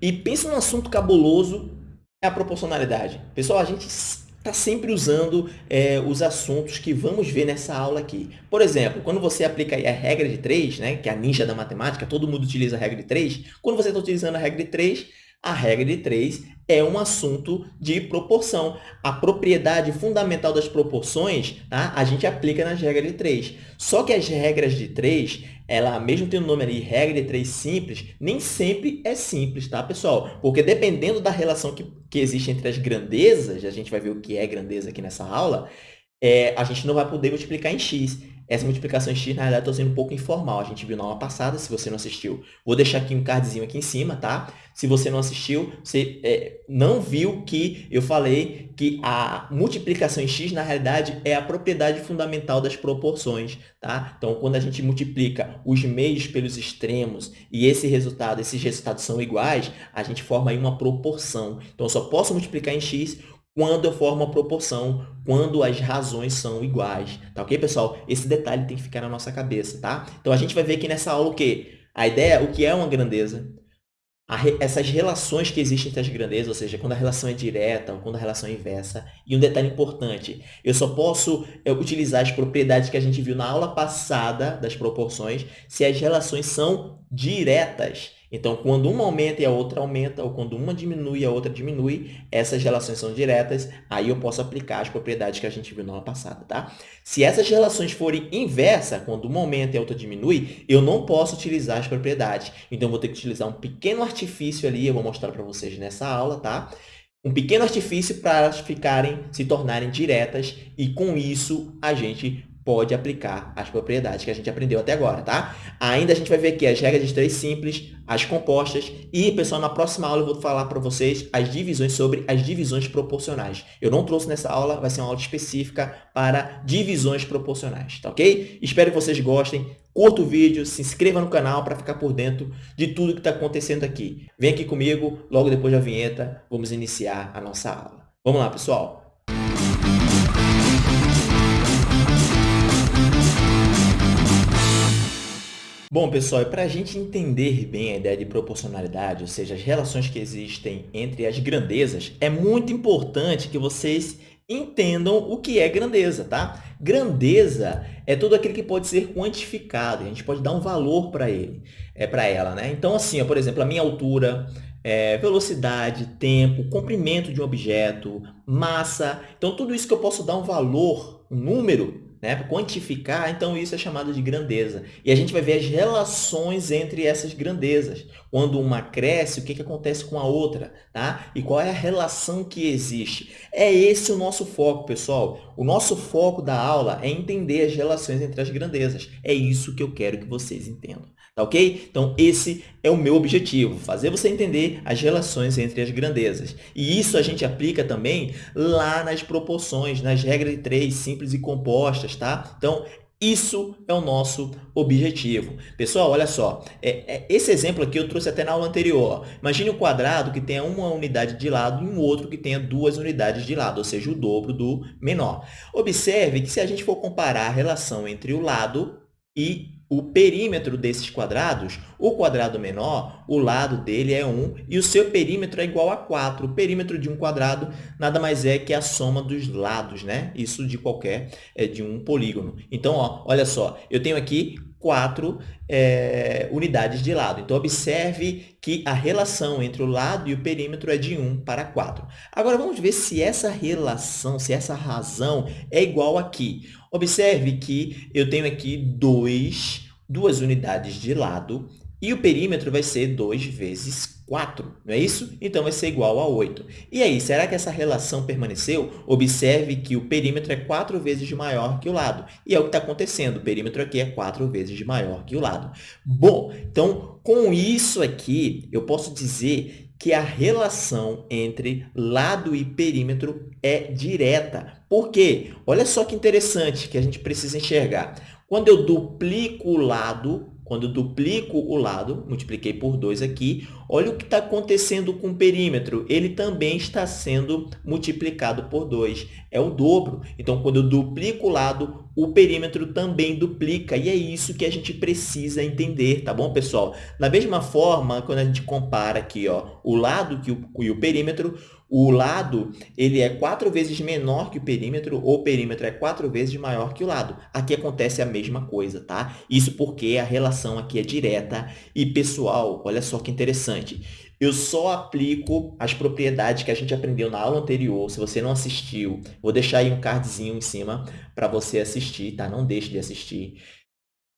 E pensa num assunto cabuloso, é a proporcionalidade. Pessoal, a gente está sempre usando é, os assuntos que vamos ver nessa aula aqui. Por exemplo, quando você aplica a regra de 3, né, que é a ninja da matemática, todo mundo utiliza a regra de 3. Quando você está utilizando a regra de 3, a regra de 3 é um assunto de proporção. A propriedade fundamental das proporções, tá? a gente aplica nas regras de 3. Só que as regras de 3, ela, mesmo tendo o nome ali, regra de 3 simples, nem sempre é simples, tá, pessoal? Porque dependendo da relação que, que existe entre as grandezas, a gente vai ver o que é grandeza aqui nessa aula, é, a gente não vai poder multiplicar em x. Essa multiplicação x, na realidade, está sendo um pouco informal. A gente viu na aula passada, se você não assistiu. Vou deixar aqui um cardzinho aqui em cima, tá? Se você não assistiu, você é, não viu que eu falei que a multiplicação em x, na realidade, é a propriedade fundamental das proporções, tá? Então, quando a gente multiplica os meios pelos extremos e esse resultado, esses resultados são iguais, a gente forma aí uma proporção. Então, eu só posso multiplicar em x quando eu formo uma proporção, quando as razões são iguais, tá ok, pessoal? Esse detalhe tem que ficar na nossa cabeça, tá? Então, a gente vai ver aqui nessa aula o quê? A ideia, o que é uma grandeza, re, essas relações que existem entre as grandezas, ou seja, quando a relação é direta ou quando a relação é inversa. E um detalhe importante, eu só posso é, utilizar as propriedades que a gente viu na aula passada das proporções se as relações são diretas. Então, quando uma aumenta e a outra aumenta, ou quando uma diminui e a outra diminui, essas relações são diretas, aí eu posso aplicar as propriedades que a gente viu na aula passada, tá? Se essas relações forem inversas, quando uma aumenta e a outra diminui, eu não posso utilizar as propriedades. Então, eu vou ter que utilizar um pequeno artifício ali, eu vou mostrar para vocês nessa aula, tá? Um pequeno artifício para elas ficarem, se tornarem diretas e, com isso, a gente pode aplicar as propriedades que a gente aprendeu até agora, tá? Ainda a gente vai ver aqui as regras de três simples, as compostas e, pessoal, na próxima aula eu vou falar para vocês as divisões sobre as divisões proporcionais. Eu não trouxe nessa aula, vai ser uma aula específica para divisões proporcionais, tá ok? Espero que vocês gostem. Curta o vídeo, se inscreva no canal para ficar por dentro de tudo que está acontecendo aqui. Vem aqui comigo, logo depois da vinheta, vamos iniciar a nossa aula. Vamos lá, pessoal! Bom, pessoal, para a gente entender bem a ideia de proporcionalidade, ou seja, as relações que existem entre as grandezas, é muito importante que vocês entendam o que é grandeza, tá? Grandeza é tudo aquilo que pode ser quantificado, a gente pode dar um valor para ele, é para ela, né? Então, assim, ó, por exemplo, a minha altura, é, velocidade, tempo, comprimento de um objeto, massa, então tudo isso que eu posso dar um valor, um número, né? quantificar, então isso é chamado de grandeza. E a gente vai ver as relações entre essas grandezas. Quando uma cresce, o que, que acontece com a outra? Tá? E qual é a relação que existe? É esse o nosso foco, pessoal. O nosso foco da aula é entender as relações entre as grandezas. É isso que eu quero que vocês entendam. Tá ok? Então, esse é o meu objetivo, fazer você entender as relações entre as grandezas. E isso a gente aplica também lá nas proporções, nas regras de três simples e compostas, tá? Então, isso é o nosso objetivo. Pessoal, olha só, é, é, esse exemplo aqui eu trouxe até na aula anterior. Imagine um quadrado que tenha uma unidade de lado e um outro que tenha duas unidades de lado, ou seja, o dobro do menor. Observe que se a gente for comparar a relação entre o lado e o perímetro desses quadrados, o quadrado menor, o lado dele é 1 e o seu perímetro é igual a 4. O perímetro de um quadrado nada mais é que a soma dos lados, né? Isso de qualquer, é, de um polígono. Então, ó, olha só, eu tenho aqui quatro é, unidades de lado. Então, observe que a relação entre o lado e o perímetro é de 1 para 4. Agora, vamos ver se essa relação, se essa razão é igual aqui. Observe que eu tenho aqui dois, duas unidades de lado e o perímetro vai ser 2 vezes 4, não é isso? Então, vai ser igual a 8. E aí, será que essa relação permaneceu? Observe que o perímetro é 4 vezes maior que o lado. E é o que está acontecendo, o perímetro aqui é 4 vezes maior que o lado. Bom, então, com isso aqui, eu posso dizer que a relação entre lado e perímetro é direta. Por quê? Olha só que interessante que a gente precisa enxergar. Quando eu duplico o lado, quando duplico o lado, multipliquei por 2 aqui, olha o que está acontecendo com o perímetro. Ele também está sendo multiplicado por 2. É o dobro. Então, quando eu duplico o lado, o perímetro também duplica, e é isso que a gente precisa entender, tá bom, pessoal? Da mesma forma, quando a gente compara aqui ó, o lado que o, e o perímetro, o lado ele é quatro vezes menor que o perímetro, ou o perímetro é quatro vezes maior que o lado. Aqui acontece a mesma coisa, tá? Isso porque a relação aqui é direta. E, pessoal, olha só que interessante. Eu só aplico as propriedades que a gente aprendeu na aula anterior. Se você não assistiu, vou deixar aí um cardzinho em cima para você assistir, tá? Não deixe de assistir.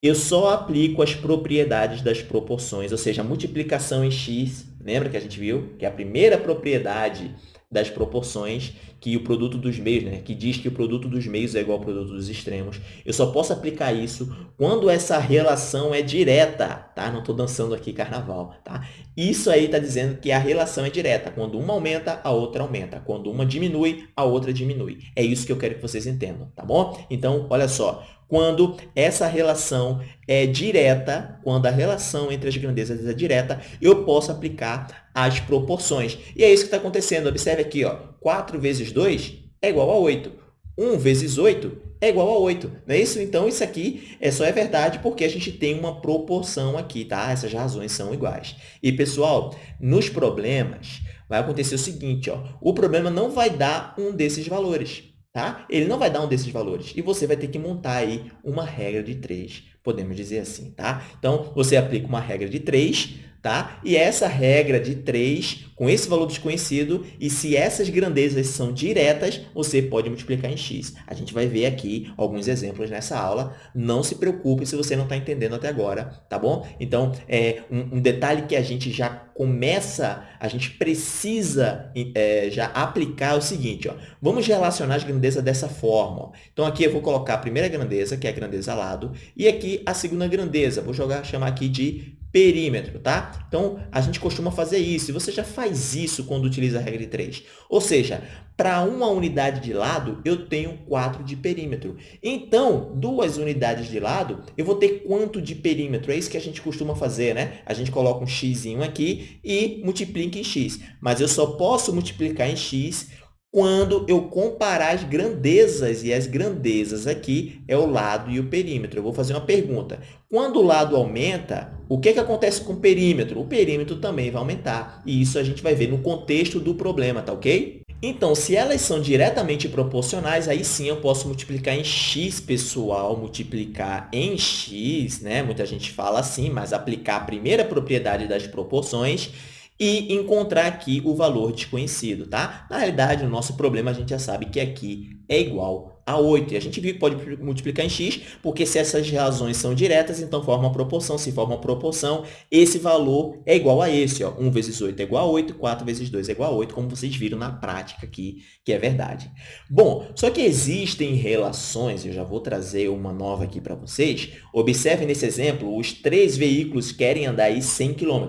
Eu só aplico as propriedades das proporções, ou seja, a multiplicação em x Lembra que a gente viu que a primeira propriedade das proporções, que o produto dos meios, né, que diz que o produto dos meios é igual ao produto dos extremos, eu só posso aplicar isso quando essa relação é direta, tá? Não estou dançando aqui carnaval, tá? Isso aí está dizendo que a relação é direta. Quando uma aumenta, a outra aumenta. Quando uma diminui, a outra diminui. É isso que eu quero que vocês entendam, tá bom? Então, olha só, quando essa relação é direta, quando a relação entre as grandezas é direta, eu posso aplicar as proporções. E é isso que está acontecendo. Observe aqui, ó, 4 vezes 2 é igual a 8. 1 vezes 8 é igual a 8. Não é isso? Então, isso aqui é só é verdade porque a gente tem uma proporção aqui, tá? Essas razões são iguais. E, pessoal, nos problemas, vai acontecer o seguinte, ó, o problema não vai dar um desses valores tá? Ele não vai dar um desses valores. E você vai ter que montar aí uma regra de 3, podemos dizer assim, tá? Então, você aplica uma regra de 3, tá? E essa regra de 3, com esse valor desconhecido, e se essas grandezas são diretas, você pode multiplicar em x. A gente vai ver aqui alguns exemplos nessa aula. Não se preocupe se você não está entendendo até agora, tá bom? Então, é, um, um, detalhe que a gente já começa, a gente precisa é, já aplicar é o seguinte, ó. Vamos relacionar as grandezas dessa forma. Ó. Então, aqui eu vou colocar a primeira grandeza, que é a grandeza lado, e aqui a segunda grandeza. Vou jogar, chamar aqui de perímetro, tá? Então, a gente costuma fazer isso, e você já faz isso quando utiliza a regra de 3. Ou seja, para uma unidade de lado, eu tenho 4 de perímetro. Então, duas unidades de lado, eu vou ter quanto de perímetro? É isso que a gente costuma fazer, né? A gente coloca um x aqui e multiplica em x. Mas eu só posso multiplicar em x quando eu comparar as grandezas, e as grandezas aqui é o lado e o perímetro. Eu vou fazer uma pergunta. Quando o lado aumenta, o que, que acontece com o perímetro? O perímetro também vai aumentar, e isso a gente vai ver no contexto do problema, tá ok? Então, se elas são diretamente proporcionais, aí sim eu posso multiplicar em x, pessoal, multiplicar em x, né? Muita gente fala assim, mas aplicar a primeira propriedade das proporções e encontrar aqui o valor desconhecido, tá? Na realidade, no nosso problema, a gente já sabe que aqui é igual a 8. E a gente viu que pode multiplicar em x, porque se essas razões são diretas, então forma uma proporção. Se forma uma proporção, esse valor é igual a esse. Ó. 1 vezes 8 é igual a 8, 4 vezes 2 é igual a 8, como vocês viram na prática aqui, que é verdade. Bom, só que existem relações, eu já vou trazer uma nova aqui para vocês. Observe nesse exemplo, os três veículos querem andar aí 100 km.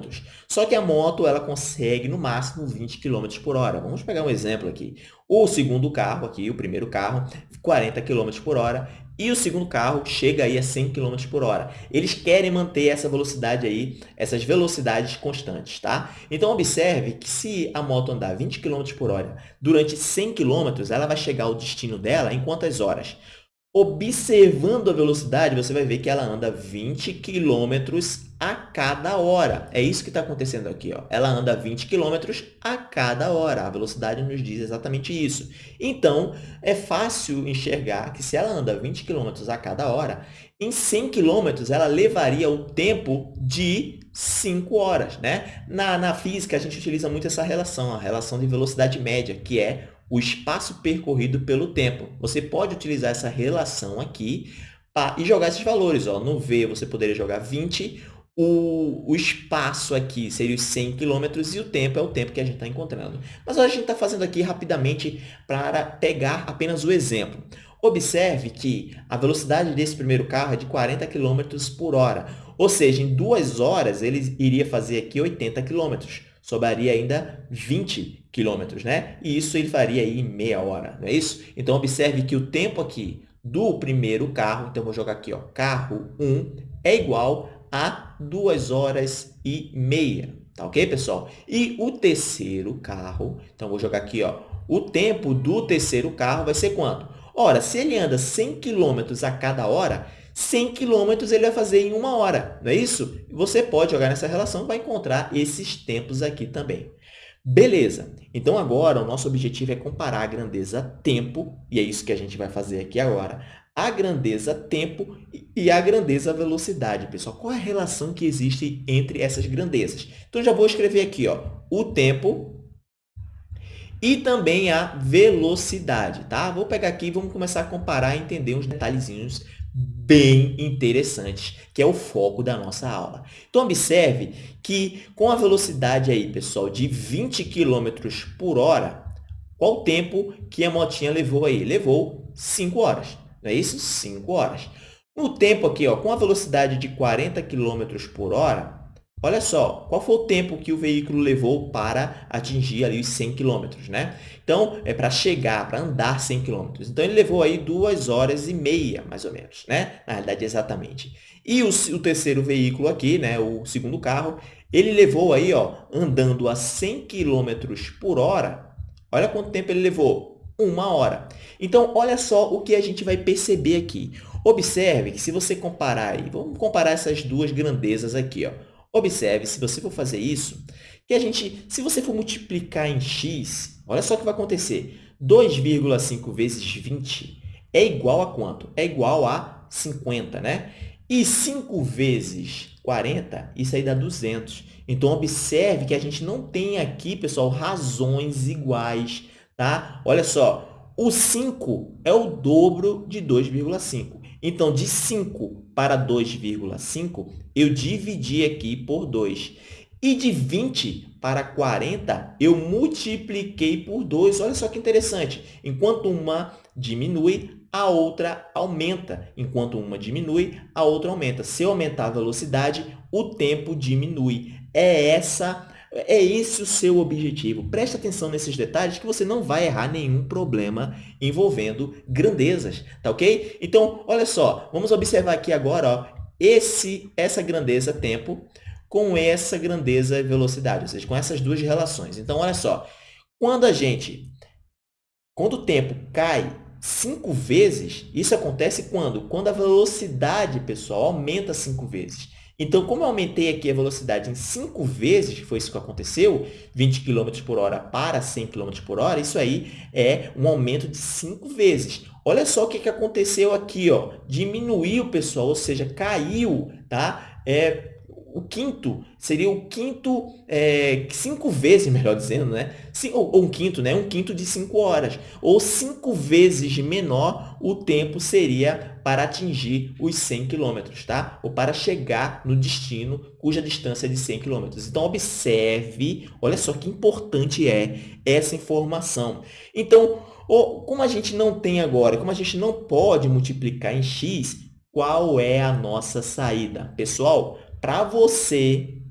Só que a moto ela consegue, no máximo, 20 km por hora. Vamos pegar um exemplo aqui. O segundo carro aqui, o primeiro carro, 40 km por hora, e o segundo carro chega aí a 100 km por hora. Eles querem manter essa velocidade aí, essas velocidades constantes, tá? Então, observe que se a moto andar 20 km por hora durante 100 km, ela vai chegar ao destino dela em quantas horas? Observando a velocidade, você vai ver que ela anda 20 km a cada hora. É isso que está acontecendo aqui. Ó. Ela anda 20 km a cada hora. A velocidade nos diz exatamente isso. Então, é fácil enxergar que se ela anda 20 km a cada hora, em 100 km ela levaria o tempo de 5 horas. Né? Na, na física, a gente utiliza muito essa relação, a relação de velocidade média, que é o espaço percorrido pelo tempo. Você pode utilizar essa relação aqui pra, e jogar esses valores. Ó. No V, você poderia jogar 20, o, o espaço aqui seria os 100 km e o tempo é o tempo que a gente está encontrando. Mas a gente está fazendo aqui rapidamente para pegar apenas o exemplo. Observe que a velocidade desse primeiro carro é de 40 km por hora, ou seja, em duas horas ele iria fazer aqui 80 km sobraria ainda 20 quilômetros, né? E isso ele faria aí em meia hora, não é isso? Então, observe que o tempo aqui do primeiro carro, então vou jogar aqui, ó, carro 1 é igual a 2 horas e meia, tá ok, pessoal? E o terceiro carro, então vou jogar aqui, ó, o tempo do terceiro carro vai ser quanto? Ora, se ele anda 100 km a cada hora, 100 km ele vai fazer em uma hora, não é isso? Você pode jogar nessa relação vai encontrar esses tempos aqui também. Beleza, então agora o nosso objetivo é comparar a grandeza tempo, e é isso que a gente vai fazer aqui agora, a grandeza tempo e a grandeza velocidade. Pessoal, qual é a relação que existe entre essas grandezas? Então, já vou escrever aqui ó, o tempo e também a velocidade. Tá? Vou pegar aqui e vamos começar a comparar e entender uns detalhezinhos bem interessantes, que é o foco da nossa aula. Então, observe que com a velocidade aí, pessoal, de 20 km por hora, qual o tempo que a motinha levou aí? Levou 5 horas, não é isso? 5 horas. No tempo aqui, ó, com a velocidade de 40 km por hora, Olha só, qual foi o tempo que o veículo levou para atingir ali os 100 km, né? Então, é para chegar, para andar 100 km. Então, ele levou aí duas horas e meia, mais ou menos, né? Na realidade, exatamente. E o, o terceiro veículo aqui, né? O segundo carro, ele levou aí, ó, andando a 100 km por hora. Olha quanto tempo ele levou. Uma hora. Então, olha só o que a gente vai perceber aqui. Observe que se você comparar aí, vamos comparar essas duas grandezas aqui, ó. Observe, se você for fazer isso, que a gente, se você for multiplicar em x, olha só o que vai acontecer. 2,5 vezes 20 é igual a quanto? É igual a 50, né? E 5 vezes 40, isso aí dá 200. Então, observe que a gente não tem aqui, pessoal, razões iguais, tá? Olha só, o 5 é o dobro de 2,5. Então, de 5 para 2,5, eu dividi aqui por 2. E de 20 para 40, eu multipliquei por 2. Olha só que interessante. Enquanto uma diminui, a outra aumenta. Enquanto uma diminui, a outra aumenta. Se eu aumentar a velocidade, o tempo diminui. É essa é esse o seu objetivo. Preste atenção nesses detalhes que você não vai errar nenhum problema envolvendo grandezas, tá ok? Então, olha só, vamos observar aqui agora ó, esse, essa grandeza tempo com essa grandeza velocidade, ou seja, com essas duas relações. Então, olha só, quando a gente, quando o tempo cai cinco vezes, isso acontece quando? Quando a velocidade, pessoal, aumenta cinco vezes. Então, como eu aumentei aqui a velocidade em 5 vezes, que foi isso que aconteceu, 20 km por hora para 100 km por hora, isso aí é um aumento de 5 vezes. Olha só o que, que aconteceu aqui, ó. diminuiu, pessoal, ou seja, caiu, tá? É, o quinto seria o quinto, é, cinco vezes, melhor dizendo, né? Ou, ou um quinto, né? Um quinto de cinco horas. Ou cinco vezes menor o tempo seria para atingir os 100 quilômetros, tá? Ou para chegar no destino cuja distância é de 100 quilômetros. Então, observe, olha só que importante é essa informação. Então, como a gente não tem agora, como a gente não pode multiplicar em x, qual é a nossa saída? Pessoal, para você,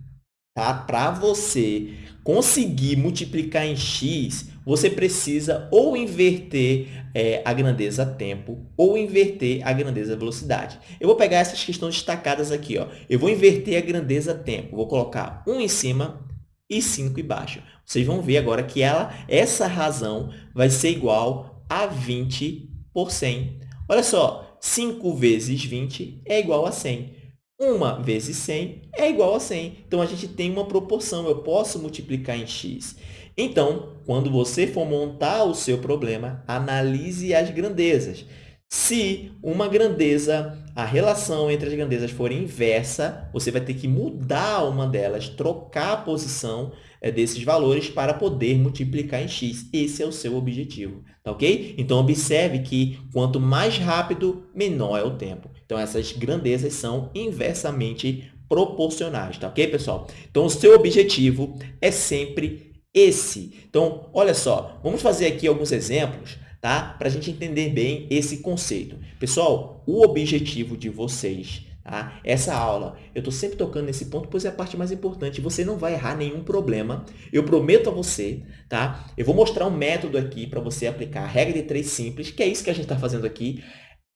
tá? Para você conseguir multiplicar em x, você precisa ou inverter é, a grandeza tempo ou inverter a grandeza velocidade. Eu vou pegar essas questões destacadas aqui. Ó. Eu vou inverter a grandeza tempo. Vou colocar 1 em cima e 5 embaixo. Vocês vão ver agora que ela, essa razão vai ser igual a 20 por 100. Olha só, 5 vezes 20 é igual a 100. 1 vezes 100 é igual a 100. Então, a gente tem uma proporção, eu posso multiplicar em x. Então, quando você for montar o seu problema, analise as grandezas. Se uma grandeza, a relação entre as grandezas for inversa, você vai ter que mudar uma delas, trocar a posição é, desses valores para poder multiplicar em x. Esse é o seu objetivo, tá ok? Então, observe que quanto mais rápido, menor é o tempo. Então, essas grandezas são inversamente proporcionais, tá ok, pessoal? Então, o seu objetivo é sempre esse. Então, olha só, vamos fazer aqui alguns exemplos, tá? Para a gente entender bem esse conceito. Pessoal, o objetivo de vocês Tá? Essa aula, eu estou sempre tocando nesse ponto, pois é a parte mais importante. Você não vai errar nenhum problema. Eu prometo a você, tá? Eu vou mostrar um método aqui para você aplicar a regra de três simples, que é isso que a gente está fazendo aqui.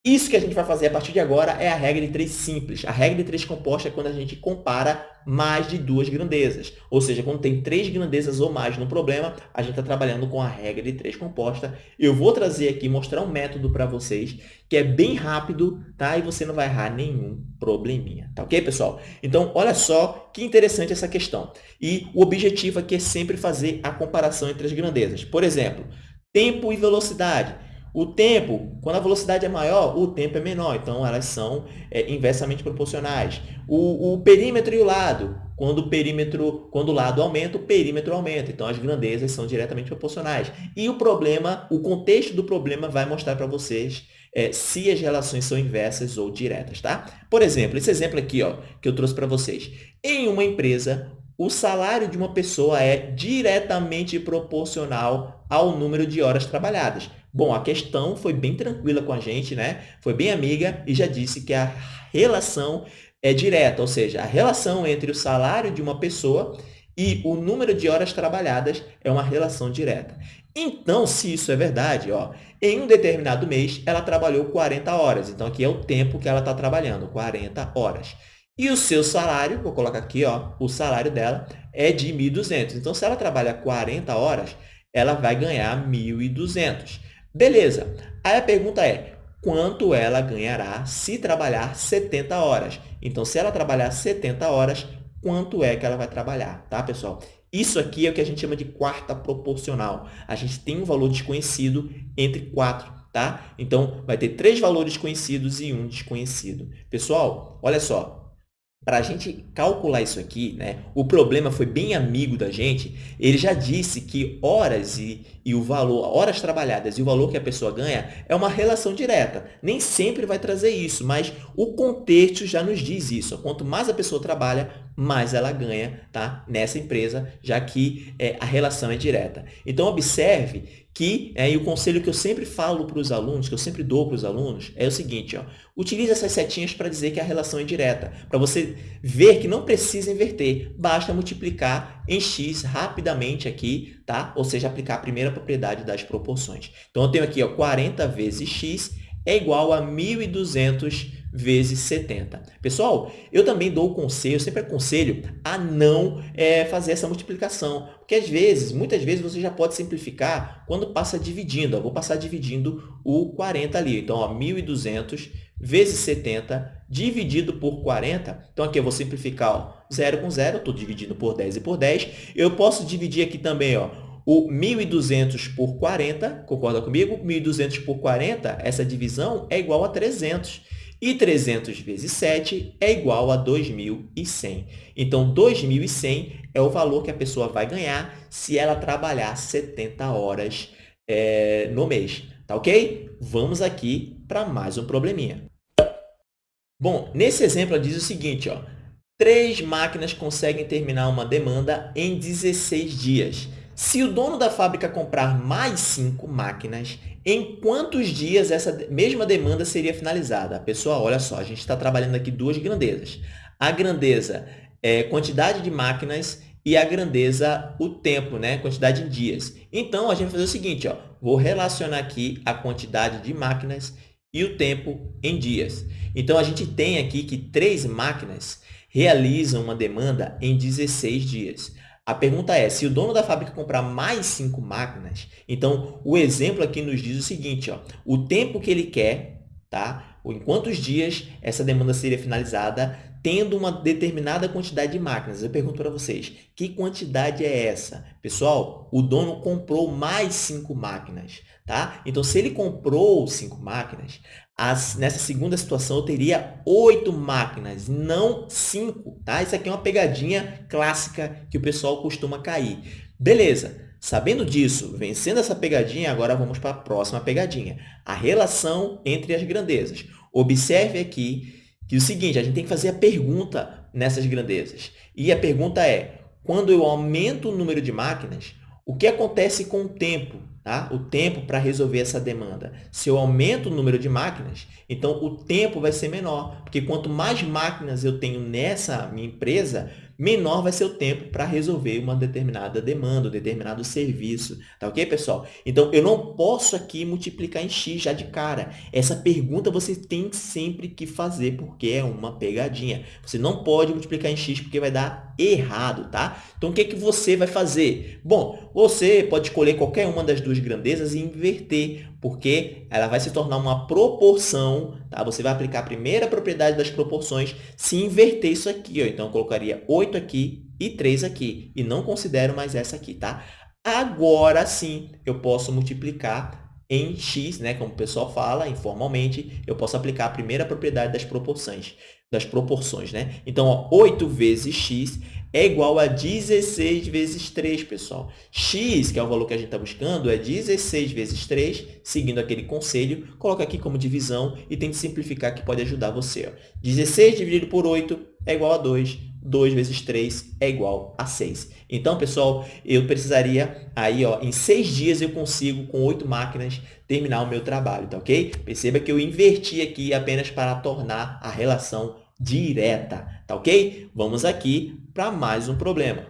Isso que a gente vai fazer a partir de agora é a regra de três simples. A regra de três composta é quando a gente compara mais de duas grandezas. Ou seja, quando tem três grandezas ou mais no problema, a gente está trabalhando com a regra de três composta. Eu vou trazer aqui, mostrar um método para vocês, que é bem rápido, tá? E você não vai errar nenhum probleminha, tá ok, pessoal? Então, olha só que interessante essa questão. E o objetivo aqui é sempre fazer a comparação entre as grandezas. Por exemplo, tempo e velocidade. O tempo, quando a velocidade é maior, o tempo é menor, então elas são é, inversamente proporcionais. O, o, perímetro e o lado, quando o perímetro, quando o lado aumenta, o perímetro aumenta, então as grandezas são diretamente proporcionais. E o problema, o contexto do problema vai mostrar para vocês é, se as relações são inversas ou diretas, tá? Por exemplo, esse exemplo aqui, ó, que eu trouxe para vocês. Em uma empresa, o salário de uma pessoa é diretamente proporcional ao número de horas trabalhadas. Bom, a questão foi bem tranquila com a gente, né? Foi bem amiga e já disse que a relação é direta, ou seja, a relação entre o salário de uma pessoa e o número de horas trabalhadas é uma relação direta. Então, se isso é verdade, ó, em um determinado mês, ela trabalhou 40 horas. Então, aqui é o tempo que ela está trabalhando, 40 horas. E o seu salário, vou colocar aqui, ó, o salário dela é de 1.200. Então, se ela trabalha 40 horas, ela vai ganhar 1.200. Beleza. Aí a pergunta é, quanto ela ganhará se trabalhar 70 horas? Então, se ela trabalhar 70 horas, quanto é que ela vai trabalhar, tá, pessoal? Isso aqui é o que a gente chama de quarta proporcional. A gente tem um valor desconhecido entre 4, tá? Então, vai ter três valores conhecidos e um desconhecido. Pessoal, olha só, para a gente calcular isso aqui, né, o problema foi bem amigo da gente, ele já disse que horas e, e o valor, horas trabalhadas e o valor que a pessoa ganha é uma relação direta. Nem sempre vai trazer isso, mas o contexto já nos diz isso. Quanto mais a pessoa trabalha, mais ela ganha tá, nessa empresa, já que é, a relação é direta. Então, observe que, é, e o conselho que eu sempre falo para os alunos, que eu sempre dou para os alunos, é o seguinte, ó, utilize essas setinhas para dizer que a relação é direta, para você ver que não precisa inverter, basta multiplicar em x rapidamente aqui, tá? ou seja, aplicar a primeira propriedade das proporções. Então, eu tenho aqui ó, 40 vezes x é igual a 1.200 vezes 70. Pessoal, eu também dou o conselho, sempre aconselho a não é, fazer essa multiplicação, porque às vezes, muitas vezes, você já pode simplificar quando passa dividindo. Vou passar dividindo o 40 ali. Então, ó, 1.200 vezes 70 dividido por 40. Então, aqui eu vou simplificar ó, 0 com 0, estou dividindo por 10 e por 10. Eu posso dividir aqui também ó, o 1.200 por 40, concorda comigo? 1.200 por 40, essa divisão é igual a 300. E 300 vezes 7 é igual a 2.100. Então, 2.100 é o valor que a pessoa vai ganhar se ela trabalhar 70 horas é, no mês. Tá ok? Vamos aqui para mais um probleminha. Bom, nesse exemplo, ela diz o seguinte, ó, três máquinas conseguem terminar uma demanda em 16 dias. Se o dono da fábrica comprar mais cinco máquinas, em quantos dias essa mesma demanda seria finalizada? Pessoal, olha só, a gente está trabalhando aqui duas grandezas. A grandeza é quantidade de máquinas e a grandeza, o tempo, né? quantidade em dias. Então, a gente vai fazer o seguinte, ó, vou relacionar aqui a quantidade de máquinas e o tempo em dias. Então, a gente tem aqui que três máquinas realizam uma demanda em 16 dias. A pergunta é, se o dono da fábrica comprar mais cinco máquinas, então o exemplo aqui nos diz o seguinte, ó, o tempo que ele quer, tá? ou em quantos dias essa demanda seria finalizada, tendo uma determinada quantidade de máquinas. Eu pergunto para vocês, que quantidade é essa? Pessoal, o dono comprou mais cinco máquinas. Tá? Então, se ele comprou cinco máquinas, as, nessa segunda situação eu teria oito máquinas, não cinco. Tá? Isso aqui é uma pegadinha clássica que o pessoal costuma cair. Beleza, sabendo disso, vencendo essa pegadinha, agora vamos para a próxima pegadinha. A relação entre as grandezas. Observe aqui que é o seguinte, a gente tem que fazer a pergunta nessas grandezas. E a pergunta é, quando eu aumento o número de máquinas, o que acontece com o tempo? Tá? O tempo para resolver essa demanda. Se eu aumento o número de máquinas, então o tempo vai ser menor, porque quanto mais máquinas eu tenho nessa minha empresa, menor vai ser o tempo para resolver uma determinada demanda, um determinado serviço. Tá ok, pessoal? Então, eu não posso aqui multiplicar em x já de cara. Essa pergunta você tem sempre que fazer, porque é uma pegadinha. Você não pode multiplicar em x porque vai dar errado, tá? Então, o que, é que você vai fazer? Bom, você pode escolher qualquer uma das duas grandezas e inverter, porque ela vai se tornar uma proporção, tá? Você vai aplicar a primeira propriedade das proporções se inverter isso aqui, ó. Então, eu colocaria 8 aqui e 3 aqui, e não considero mais essa aqui, tá? Agora sim, eu posso multiplicar em x, né, como o pessoal fala informalmente, eu posso aplicar a primeira propriedade das proporções, das proporções, né? Então, ó, 8 vezes x é igual a 16 vezes 3, pessoal. x, que é o valor que a gente está buscando, é 16 vezes 3, seguindo aquele conselho, coloca aqui como divisão e tente simplificar que pode ajudar você. Ó. 16 dividido por 8 é igual a 2, 2 vezes 3 é igual a 6. Então, pessoal, eu precisaria, aí, ó, em 6 dias eu consigo, com 8 máquinas, terminar o meu trabalho, tá ok? Perceba que eu inverti aqui apenas para tornar a relação direta, tá ok? Vamos aqui para mais um problema.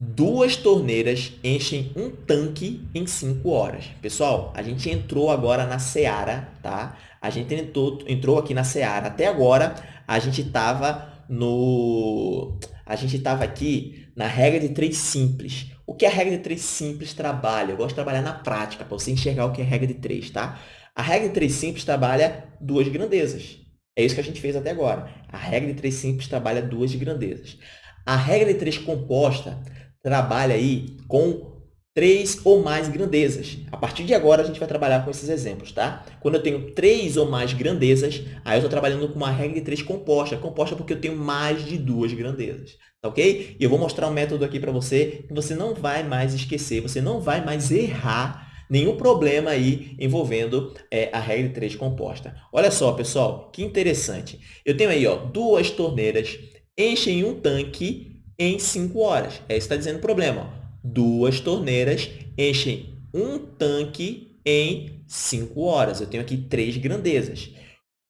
Duas torneiras enchem um tanque em 5 horas. Pessoal, a gente entrou agora na seara, tá? A gente entrou, entrou aqui na seara. Até agora, a gente estava no... A gente estava aqui na regra de três simples. O que a regra de três simples trabalha? Eu gosto de trabalhar na prática, para você enxergar o que é regra de três, tá? A regra de três simples trabalha duas grandezas. É isso que a gente fez até agora. A regra de três simples trabalha duas grandezas. A regra de três composta trabalha aí com três ou mais grandezas. A partir de agora, a gente vai trabalhar com esses exemplos, tá? Quando eu tenho três ou mais grandezas, aí eu estou trabalhando com uma regra de três composta. Composta porque eu tenho mais de duas grandezas, tá ok? E eu vou mostrar um método aqui para você que você não vai mais esquecer, você não vai mais errar nenhum problema aí envolvendo é, a regra de três composta. Olha só, pessoal, que interessante. Eu tenho aí ó, duas torneiras, enchem um tanque em 5 horas. É isso que está dizendo o problema. Duas torneiras enchem um tanque em 5 horas. Eu tenho aqui três grandezas.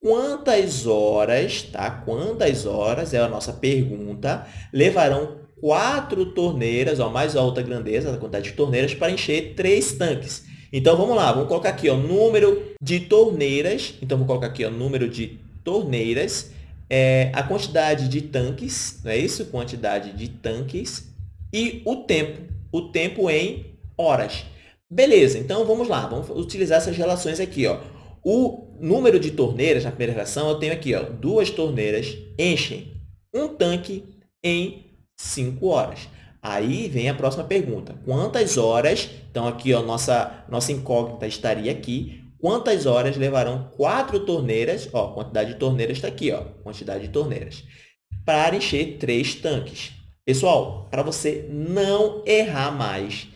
Quantas horas, tá? Quantas horas, é a nossa pergunta, levarão quatro torneiras, ó, mais alta grandeza, a quantidade de torneiras, para encher três tanques? Então, vamos lá, vamos colocar aqui, ó, número de torneiras. Então, vou colocar aqui, ó, número de torneiras, é, a quantidade de tanques, não é isso? Quantidade de tanques e o tempo o tempo em horas. Beleza, então vamos lá, vamos utilizar essas relações aqui. Ó. O número de torneiras, na primeira relação, eu tenho aqui ó, duas torneiras enchem um tanque em 5 horas. Aí vem a próxima pergunta. Quantas horas, então aqui ó, nossa, nossa incógnita estaria aqui, quantas horas levarão quatro torneiras, ó, quantidade de torneiras está aqui, ó, quantidade de torneiras, para encher três tanques. Pessoal, para você não errar mais,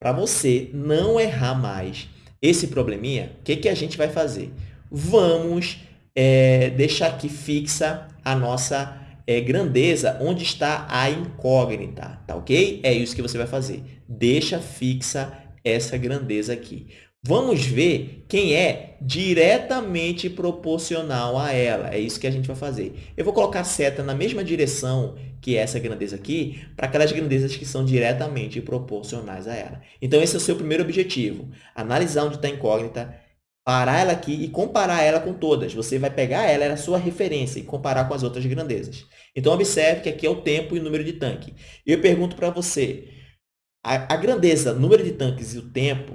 para você não errar mais esse probleminha, o que, que a gente vai fazer? Vamos é, deixar aqui fixa a nossa é, grandeza onde está a incógnita, tá ok? É isso que você vai fazer. Deixa fixa essa grandeza aqui. Vamos ver quem é diretamente proporcional a ela. É isso que a gente vai fazer. Eu vou colocar a seta na mesma direção que essa grandeza aqui, para aquelas grandezas que são diretamente proporcionais a ela. Então, esse é o seu primeiro objetivo. Analisar onde está a incógnita, parar ela aqui e comparar ela com todas. Você vai pegar ela, ela é a sua referência, e comparar com as outras grandezas. Então, observe que aqui é o tempo e o número de tanque. Eu pergunto para você, a, a grandeza, número de tanques e o tempo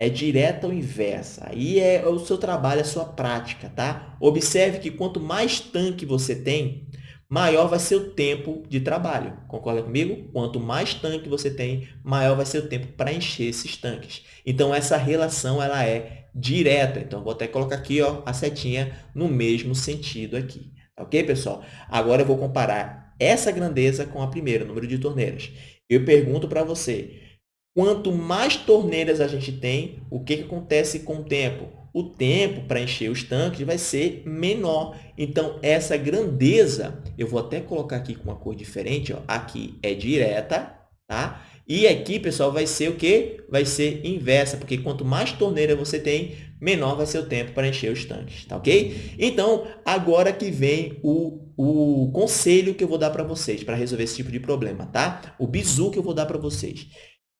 é direta ou inversa. Aí é o seu trabalho, a sua prática, tá? Observe que quanto mais tanque você tem, maior vai ser o tempo de trabalho. Concorda comigo? Quanto mais tanque você tem, maior vai ser o tempo para encher esses tanques. Então, essa relação ela é direta. Então, vou até colocar aqui ó, a setinha no mesmo sentido aqui. Ok, pessoal? Agora, eu vou comparar essa grandeza com a primeira, o número de torneiras. Eu pergunto para você, Quanto mais torneiras a gente tem, o que, que acontece com o tempo? O tempo para encher os tanques vai ser menor. Então, essa grandeza, eu vou até colocar aqui com uma cor diferente, ó, aqui é direta, tá? E aqui, pessoal, vai ser o quê? Vai ser inversa, porque quanto mais torneira você tem, menor vai ser o tempo para encher os tanques, tá ok? Então, agora que vem o, o conselho que eu vou dar para vocês para resolver esse tipo de problema, tá? O bizu que eu vou dar para vocês.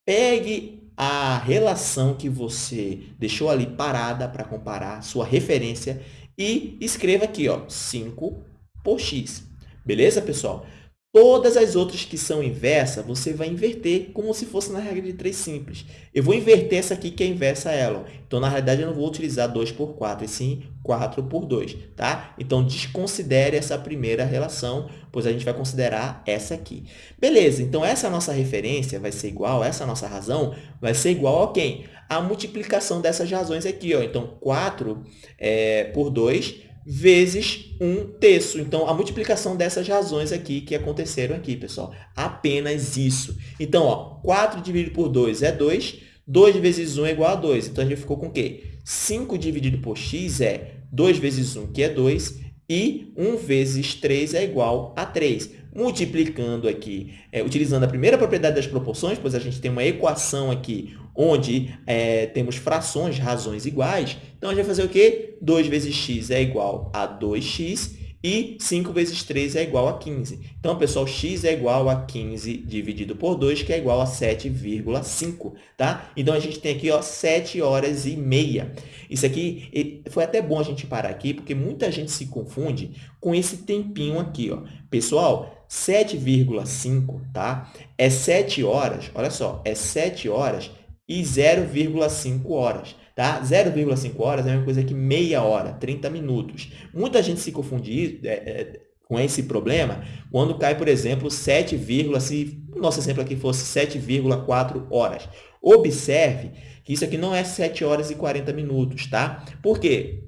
Pegue a relação que você deixou ali parada para comparar, sua referência, e escreva aqui, ó, 5 por x. Beleza, pessoal? Todas as outras que são inversa, você vai inverter como se fosse na regra de 3 simples. Eu vou inverter essa aqui que é inversa a ela. Então, na realidade, eu não vou utilizar 2 por 4, e sim 4 por 2. Tá? Então, desconsidere essa primeira relação, pois a gente vai considerar essa aqui. Beleza, então essa nossa referência vai ser igual, essa nossa razão vai ser igual a quem? A multiplicação dessas razões aqui. Ó. Então, 4 é, por 2 vezes 1 terço. Então, a multiplicação dessas razões aqui que aconteceram aqui, pessoal. Apenas isso. Então, ó, 4 dividido por 2 é 2. 2 vezes 1 é igual a 2. Então, a gente ficou com o quê? 5 dividido por x é 2 vezes 1, que é 2, e 1 vezes 3 é igual a 3. Multiplicando aqui, é, utilizando a primeira propriedade das proporções, pois a gente tem uma equação aqui onde é, temos frações, razões iguais. Então, a gente vai fazer o quê? 2 vezes x é igual a 2x e 5 vezes 3 é igual a 15. Então, pessoal, x é igual a 15 dividido por 2, que é igual a 7,5, tá? Então, a gente tem aqui, ó, 7 horas e meia. Isso aqui, foi até bom a gente parar aqui, porque muita gente se confunde com esse tempinho aqui, ó. Pessoal, 7,5, tá? É 7 horas, olha só, é 7 horas e 0,5 horas. Tá? 0,5 horas é a mesma coisa que meia hora, 30 minutos. Muita gente se confunde é, é, com esse problema quando cai, por exemplo, 7, se o nosso exemplo aqui fosse 7,4 horas. Observe que isso aqui não é 7 horas e 40 minutos, tá? Por quê?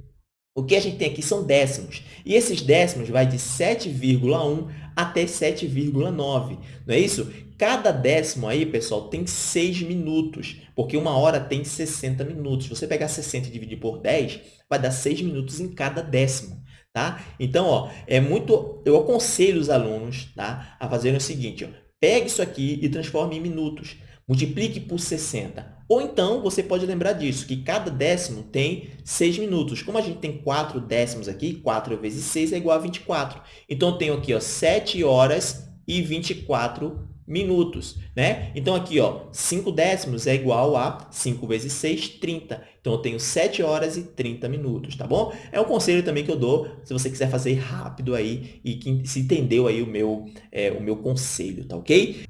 O que a gente tem aqui são décimos. E esses décimos vai de 7,1 até 7,9. Não é isso? Cada décimo aí, pessoal, tem 6 minutos, porque uma hora tem 60 minutos. Você pegar 60 e dividir por 10, vai dar 6 minutos em cada décimo. Tá? Então, ó, é muito, eu aconselho os alunos tá, a fazerem o seguinte, ó, pegue isso aqui e transforme em minutos. Multiplique por 60. Ou então, você pode lembrar disso, que cada décimo tem 6 minutos. Como a gente tem 4 décimos aqui, 4 vezes 6 é igual a 24. Então, eu tenho aqui ó, 7 horas e 24 minutos, né? Então, aqui, ó, 5 décimos é igual a 5 vezes 6, 30. Então, eu tenho 7 horas e 30 minutos, tá bom? É um conselho também que eu dou, se você quiser fazer rápido aí e que se entendeu aí o meu, é, o meu conselho, tá ok?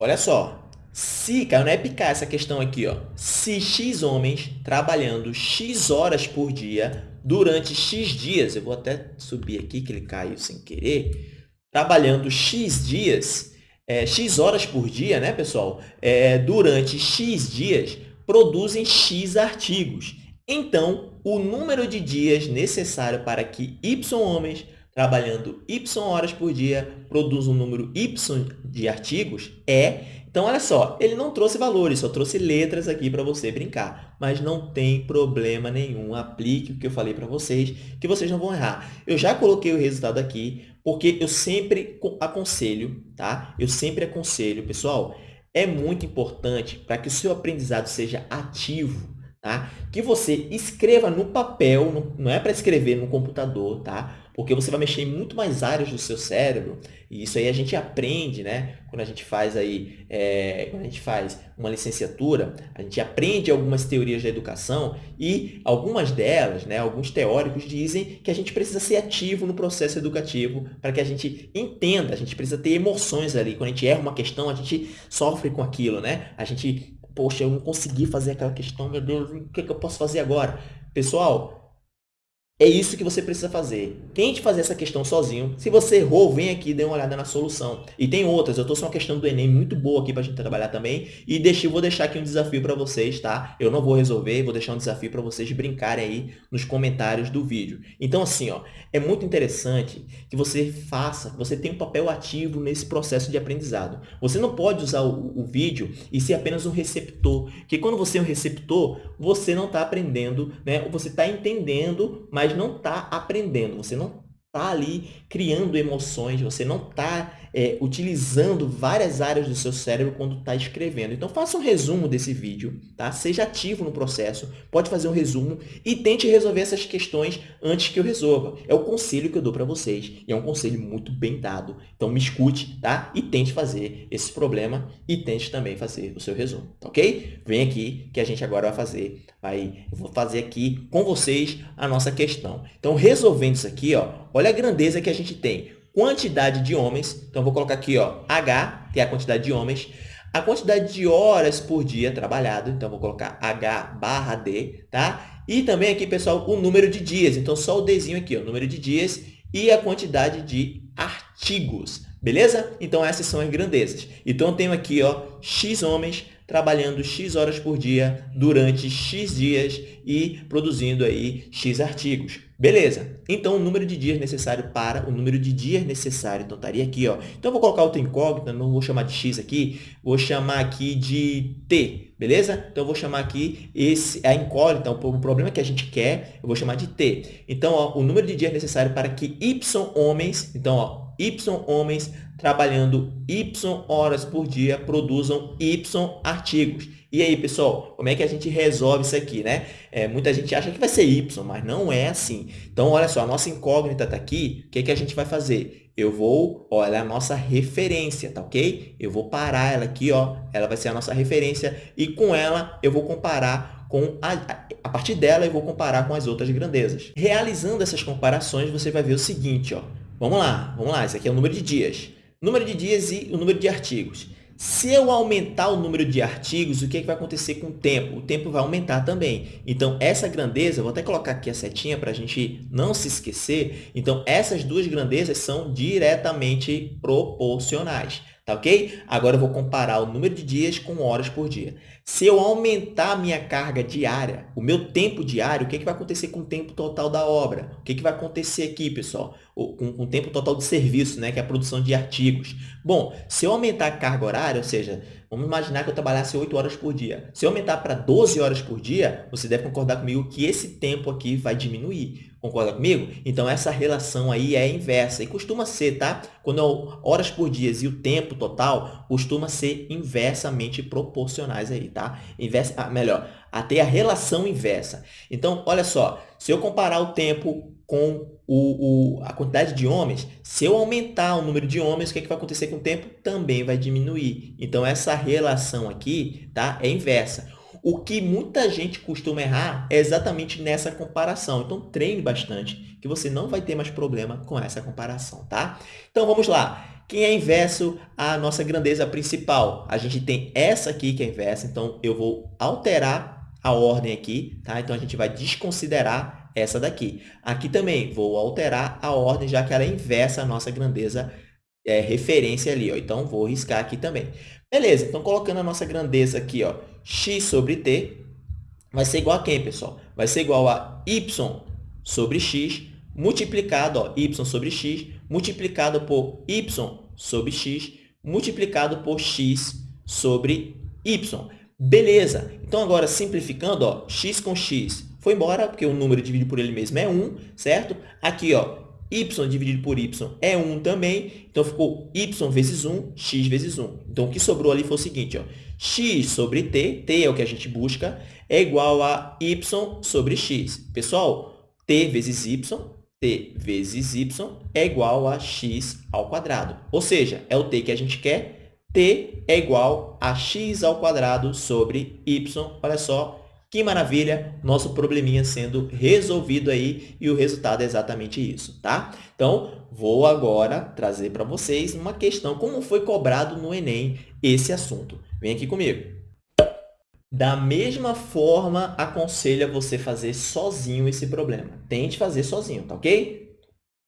Olha só, se, caiu na EPK essa questão aqui, ó. Se X homens trabalhando X horas por dia durante X dias, eu vou até subir aqui que ele caiu sem querer, trabalhando X dias, é, X horas por dia, né, pessoal? É, durante X dias, produzem X artigos. Então, o número de dias necessário para que Y homens trabalhando Y horas por dia produza um número Y de artigos é então, olha só, ele não trouxe valores, só trouxe letras aqui para você brincar. Mas não tem problema nenhum. Aplique o que eu falei para vocês, que vocês não vão errar. Eu já coloquei o resultado aqui, porque eu sempre aconselho, tá? Eu sempre aconselho, pessoal, é muito importante para que o seu aprendizado seja ativo, tá? Que você escreva no papel, não é para escrever no computador, tá? Porque você vai mexer em muito mais áreas do seu cérebro, e isso aí a gente aprende, né? Quando a gente faz aí, é, quando a gente faz uma licenciatura, a gente aprende algumas teorias da educação e algumas delas, né, alguns teóricos dizem que a gente precisa ser ativo no processo educativo para que a gente entenda, a gente precisa ter emoções ali. Quando a gente erra uma questão, a gente sofre com aquilo, né? A gente, poxa, eu não consegui fazer aquela questão, meu Deus, o que, é que eu posso fazer agora? Pessoal, é isso que você precisa fazer. Tente fazer essa questão sozinho. Se você errou, vem aqui e dê uma olhada na solução. E tem outras. Eu trouxe uma questão do Enem muito boa aqui para a gente trabalhar também. E vou deixar aqui um desafio para vocês, tá? Eu não vou resolver, vou deixar um desafio para vocês brincarem aí nos comentários do vídeo. Então, assim, ó, é muito interessante que você faça, você tenha um papel ativo nesse processo de aprendizado. Você não pode usar o, o vídeo e ser apenas um receptor. Porque quando você é um receptor, você não está aprendendo, né? Você está entendendo, mas mas não está aprendendo, você não está ali criando emoções, você não está é, utilizando várias áreas do seu cérebro quando está escrevendo. Então, faça um resumo desse vídeo, tá? Seja ativo no processo, pode fazer um resumo e tente resolver essas questões antes que eu resolva. É o conselho que eu dou para vocês e é um conselho muito bem dado. Então, me escute, tá? E tente fazer esse problema e tente também fazer o seu resumo, tá ok? Vem aqui que a gente agora vai fazer, vai, eu vou fazer aqui com vocês a nossa questão. Então, resolvendo isso aqui, ó, olha a grandeza que a gente tem quantidade de homens. Então, vou colocar aqui, ó, H, que é a quantidade de homens. A quantidade de horas por dia trabalhado. Então, vou colocar H barra D, tá? E também aqui, pessoal, o número de dias. Então, só o Dzinho aqui, ó, o número de dias e a quantidade de artigos. Beleza? Então, essas são as grandezas. Então, eu tenho aqui, ó, X homens trabalhando X horas por dia durante X dias e produzindo aí X artigos. Beleza. Então, o número de dias necessário para o número de dias necessário. Então, estaria aqui, ó. Então, eu vou colocar outra incógnita, não vou chamar de X aqui, vou chamar aqui de T, beleza? Então, eu vou chamar aqui esse, a incógnita, o problema que a gente quer, eu vou chamar de T. Então, ó, o número de dias necessário para que Y homens, então, ó, Y homens trabalhando Y horas por dia produzam Y artigos. E aí, pessoal, como é que a gente resolve isso aqui, né? É, muita gente acha que vai ser Y, mas não é assim. Então, olha só, a nossa incógnita está aqui. O que, que a gente vai fazer? Eu vou, olha, a nossa referência, tá ok? Eu vou parar ela aqui, ó. Ela vai ser a nossa referência e com ela eu vou comparar com a, a partir dela eu vou comparar com as outras grandezas. Realizando essas comparações, você vai ver o seguinte, ó. Vamos lá, vamos lá. Esse aqui é o número de dias. Número de dias e o número de artigos. Se eu aumentar o número de artigos, o que, é que vai acontecer com o tempo? O tempo vai aumentar também. Então, essa grandeza, vou até colocar aqui a setinha para a gente não se esquecer. Então, essas duas grandezas são diretamente proporcionais. Tá ok? Agora eu vou comparar o número de dias com horas por dia. Se eu aumentar a minha carga diária, o meu tempo diário, o que, é que vai acontecer com o tempo total da obra? O que, é que vai acontecer aqui, pessoal? Com, com tempo total de serviço, né? que é a produção de artigos. Bom, se eu aumentar a carga horária, ou seja, vamos imaginar que eu trabalhasse 8 horas por dia. Se eu aumentar para 12 horas por dia, você deve concordar comigo que esse tempo aqui vai diminuir. Concorda comigo? Então, essa relação aí é inversa e costuma ser, tá? Quando é horas por dia e o tempo total, costuma ser inversamente proporcionais aí, tá? Inversa, ah, melhor, até a relação inversa. Então, olha só, se eu comparar o tempo com o, o, a quantidade de homens, se eu aumentar o número de homens, o que, é que vai acontecer com o tempo? Também vai diminuir. Então, essa relação aqui tá, é inversa. O que muita gente costuma errar é exatamente nessa comparação. Então, treine bastante, que você não vai ter mais problema com essa comparação, tá? Então, vamos lá. Quem é inverso à nossa grandeza principal? A gente tem essa aqui que é inversa, então eu vou alterar a ordem aqui, tá? Então, a gente vai desconsiderar essa daqui. Aqui também vou alterar a ordem, já que ela é inversa à nossa grandeza é, referência ali. Ó. Então, vou riscar aqui também. Beleza, então colocando a nossa grandeza aqui, ó, x sobre t, vai ser igual a quem, pessoal? Vai ser igual a y sobre x multiplicado, ó, y sobre x, multiplicado por y sobre x, multiplicado por x sobre y. Beleza! Então, agora, simplificando, ó, x com x foi embora, porque o número dividido por ele mesmo é 1, certo? Aqui, ó, y dividido por y é 1 também, então ficou y vezes 1, x vezes 1. Então, o que sobrou ali foi o seguinte, ó, x sobre t, t é o que a gente busca, é igual a y sobre x. Pessoal, t vezes y, t vezes y é igual a x ao quadrado. Ou seja, é o t que a gente quer, t é igual a x ao quadrado sobre y. Olha só, que maravilha, nosso probleminha sendo resolvido aí e o resultado é exatamente isso, tá? Então, vou agora trazer para vocês uma questão, como foi cobrado no Enem esse assunto. Vem aqui comigo. Da mesma forma, aconselho a você fazer sozinho esse problema. Tente fazer sozinho, tá ok?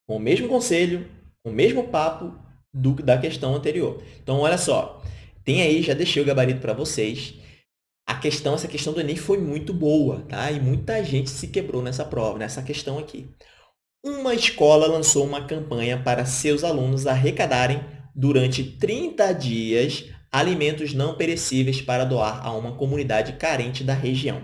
Com o mesmo conselho, com o mesmo papo do, da questão anterior. Então, olha só. Tem aí, já deixei o gabarito para vocês a questão, essa questão do Enem foi muito boa, tá? E muita gente se quebrou nessa prova, nessa questão aqui. Uma escola lançou uma campanha para seus alunos arrecadarem durante 30 dias alimentos não perecíveis para doar a uma comunidade carente da região.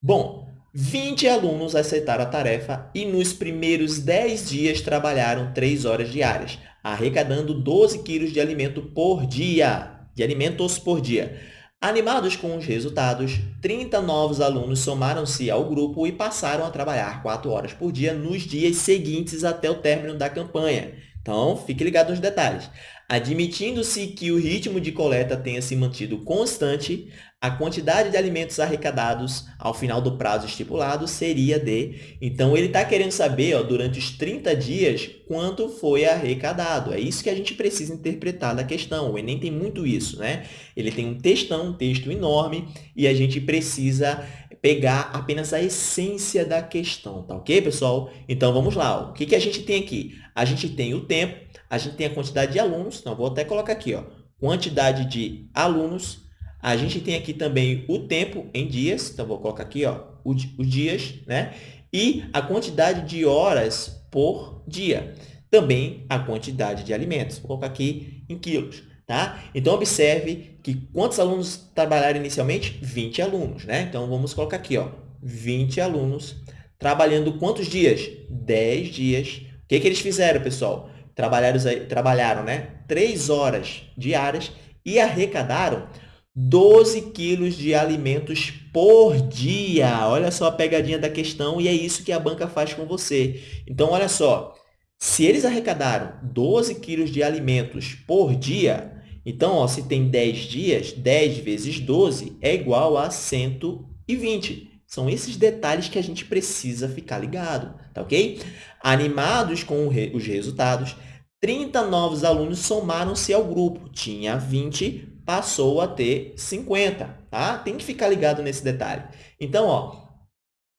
Bom, 20 alunos aceitaram a tarefa e nos primeiros 10 dias trabalharam 3 horas diárias, arrecadando 12 quilos de alimento por dia, de alimentos por dia. Animados com os resultados, 30 novos alunos somaram-se ao grupo e passaram a trabalhar 4 horas por dia nos dias seguintes até o término da campanha. Então, fique ligado nos detalhes. Admitindo-se que o ritmo de coleta tenha se mantido constante, a quantidade de alimentos arrecadados ao final do prazo estipulado seria de... Então, ele está querendo saber, ó, durante os 30 dias, quanto foi arrecadado. É isso que a gente precisa interpretar da questão. O Enem tem muito isso, né? Ele tem um textão, um texto enorme, e a gente precisa pegar apenas a essência da questão, tá ok, pessoal? Então, vamos lá. O que, que a gente tem aqui? A gente tem o tempo, a gente tem a quantidade de alunos, então, vou até colocar aqui, ó, quantidade de alunos, a gente tem aqui também o tempo em dias, então, vou colocar aqui, ó, os dias, né? E a quantidade de horas por dia. Também a quantidade de alimentos. Vou colocar aqui em quilos. Tá? Então, observe que quantos alunos trabalharam inicialmente? 20 alunos. Né? Então, vamos colocar aqui, ó, 20 alunos trabalhando quantos dias? 10 dias. O que, que eles fizeram, pessoal? Trabalharam, trabalharam né? 3 horas diárias e arrecadaram 12 quilos de alimentos por dia. Olha só a pegadinha da questão e é isso que a banca faz com você. Então, olha só, se eles arrecadaram 12 quilos de alimentos por dia, então, ó, se tem 10 dias, 10 vezes 12 é igual a 120. São esses detalhes que a gente precisa ficar ligado, tá ok? Animados com os resultados, 30 novos alunos somaram-se ao grupo. Tinha 20, passou a ter 50, tá? Tem que ficar ligado nesse detalhe. Então, ó,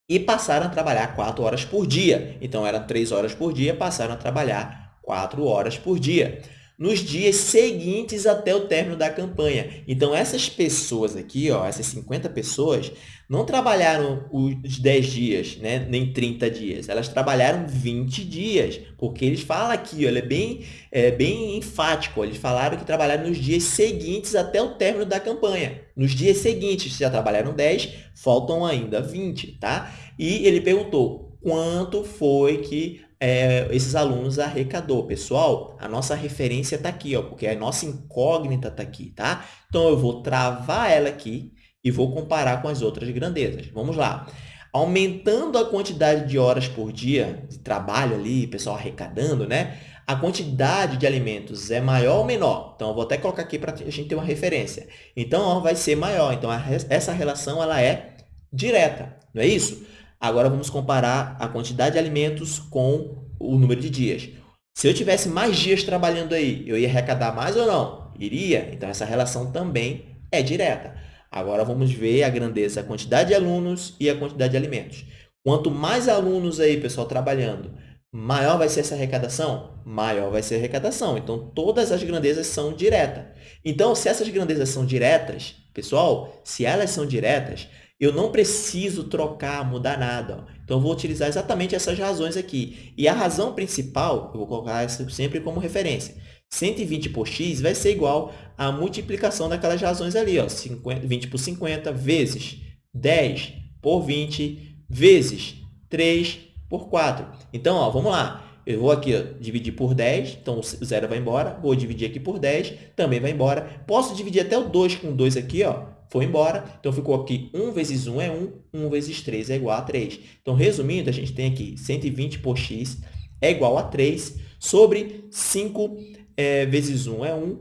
e passaram a trabalhar 4 horas por dia. Então, eram 3 horas por dia, passaram a trabalhar 4 horas por dia nos dias seguintes até o término da campanha. Então, essas pessoas aqui, ó, essas 50 pessoas, não trabalharam os 10 dias, né? nem 30 dias. Elas trabalharam 20 dias, porque eles falam aqui, ó, ele é bem, é bem enfático. Eles falaram que trabalharam nos dias seguintes até o término da campanha. Nos dias seguintes, já trabalharam 10, faltam ainda 20, tá? E ele perguntou, quanto foi que é, esses alunos arrecadou. Pessoal, a nossa referência está aqui, ó, porque a nossa incógnita está aqui, tá? Então, eu vou travar ela aqui e vou comparar com as outras grandezas. Vamos lá. Aumentando a quantidade de horas por dia de trabalho ali, pessoal arrecadando, né? A quantidade de alimentos é maior ou menor? Então, eu vou até colocar aqui para a gente ter uma referência. Então, ó, vai ser maior. Então, a, essa relação ela é direta, não é isso? Agora vamos comparar a quantidade de alimentos com o número de dias. Se eu tivesse mais dias trabalhando aí, eu ia arrecadar mais ou não? Iria. Então, essa relação também é direta. Agora, vamos ver a grandeza, a quantidade de alunos e a quantidade de alimentos. Quanto mais alunos aí, pessoal, trabalhando, maior vai ser essa arrecadação? Maior vai ser a arrecadação. Então, todas as grandezas são diretas. Então, se essas grandezas são diretas, pessoal, se elas são diretas, eu não preciso trocar, mudar nada. Ó. Então, eu vou utilizar exatamente essas razões aqui. E a razão principal, eu vou colocar essa sempre como referência. 120 por x vai ser igual à multiplicação daquelas razões ali. Ó. 50, 20 por 50 vezes 10 por 20 vezes 3 por 4. Então, ó, vamos lá. Eu vou aqui ó, dividir por 10, então o zero vai embora. Vou dividir aqui por 10, também vai embora. Posso dividir até o 2 com 2 aqui, ó, foi embora. Então, ficou aqui 1 vezes 1 é 1, 1 vezes 3 é igual a 3. Então, resumindo, a gente tem aqui 120 por x é igual a 3 sobre 5 é, vezes 1 é 1,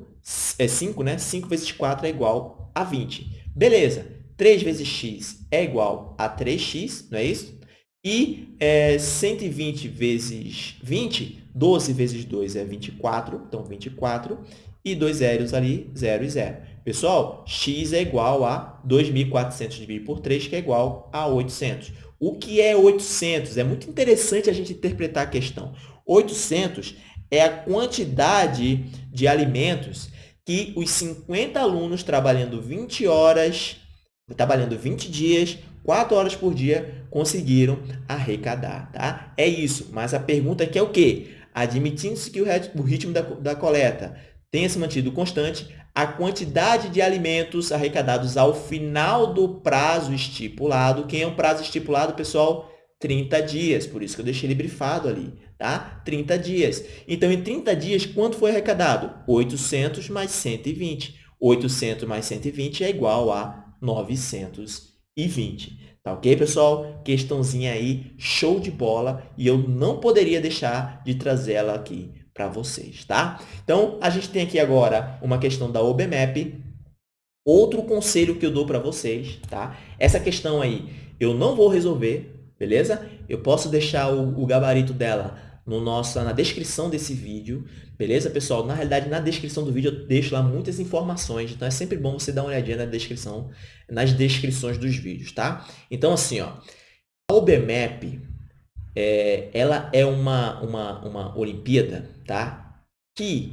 é 5, né? 5 vezes 4 é igual a 20. Beleza. 3 vezes x é igual a 3x, não é isso? E é, 120 vezes 20, 12 vezes 2 é 24, então 24. E dois zeros ali, 0 e 0. Pessoal, x é igual a 2.400 dividido por 3, que é igual a 800. O que é 800? É muito interessante a gente interpretar a questão. 800 é a quantidade de alimentos que os 50 alunos trabalhando 20 horas, trabalhando 20 dias, 4 horas por dia, conseguiram arrecadar. Tá? É isso. Mas a pergunta aqui é o quê? Admitindo-se que o ritmo da, da coleta tenha se mantido constante a quantidade de alimentos arrecadados ao final do prazo estipulado. Quem é o prazo estipulado, pessoal? 30 dias, por isso que eu deixei ele brifado ali, tá? 30 dias. Então, em 30 dias, quanto foi arrecadado? 800 mais 120. 800 mais 120 é igual a 920. Tá ok, pessoal? Questãozinha aí, show de bola, e eu não poderia deixar de trazê-la aqui para vocês, tá? Então, a gente tem aqui agora uma questão da OBMAP. Outro conselho que eu dou para vocês, tá? Essa questão aí eu não vou resolver, beleza? Eu posso deixar o, o gabarito dela no nossa, na descrição desse vídeo, beleza, pessoal? Na realidade, na descrição do vídeo eu deixo lá muitas informações, então é sempre bom você dar uma olhadinha na descrição, nas descrições dos vídeos, tá? Então, assim, ó, a OBMAP, é, ela é uma, uma, uma Olimpíada tá? que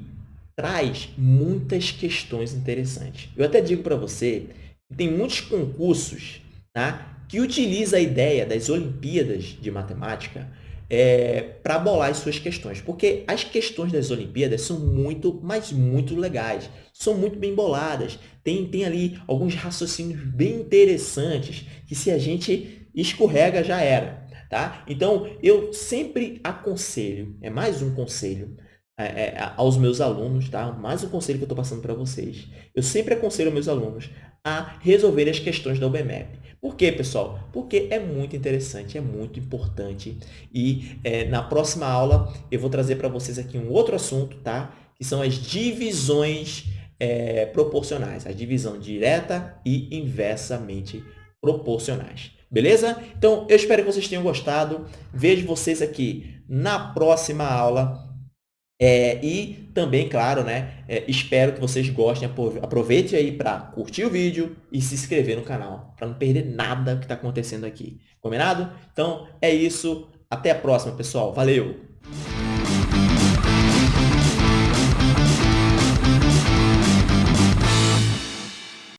traz muitas questões interessantes. Eu até digo para você que tem muitos concursos tá? que utilizam a ideia das Olimpíadas de Matemática é, para bolar as suas questões. Porque as questões das Olimpíadas são muito, mas muito legais. São muito bem boladas. Tem, tem ali alguns raciocínios bem interessantes que se a gente escorrega já era. Tá? Então, eu sempre aconselho, é mais um conselho é, é, aos meus alunos, tá? mais um conselho que eu estou passando para vocês. Eu sempre aconselho meus alunos a resolver as questões da OBMAP. Por quê, pessoal? Porque é muito interessante, é muito importante. E é, na próxima aula eu vou trazer para vocês aqui um outro assunto, tá? que são as divisões é, proporcionais, a divisão direta e inversamente proporcionais. Beleza? Então, eu espero que vocês tenham gostado. Vejo vocês aqui na próxima aula. É, e também, claro, né, é, espero que vocês gostem. Aproveite aí para curtir o vídeo e se inscrever no canal, para não perder nada que está acontecendo aqui. Combinado? Então, é isso. Até a próxima, pessoal. Valeu!